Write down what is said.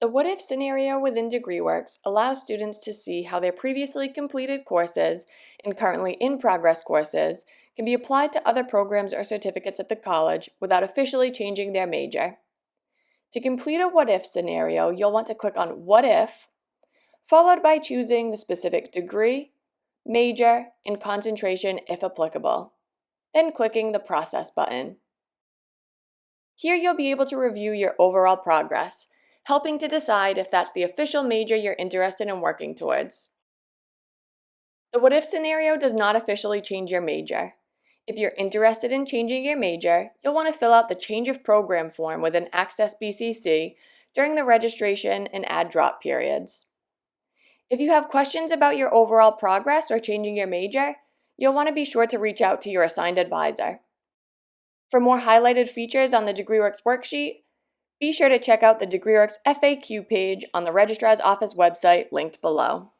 The what if scenario within DegreeWorks allows students to see how their previously completed courses and currently in progress courses can be applied to other programs or certificates at the college without officially changing their major. To complete a what if scenario, you'll want to click on What If, followed by choosing the specific degree, major, and concentration if applicable, then clicking the Process button. Here you'll be able to review your overall progress, helping to decide if that's the official major you're interested in working towards. The what if scenario does not officially change your major. If you're interested in changing your major, you'll want to fill out the change of program form within Access BCC during the registration and add drop periods. If you have questions about your overall progress or changing your major, you'll want to be sure to reach out to your assigned advisor. For more highlighted features on the DegreeWorks worksheet, be sure to check out the DegreeWorks FAQ page on the Registrar's Office website linked below.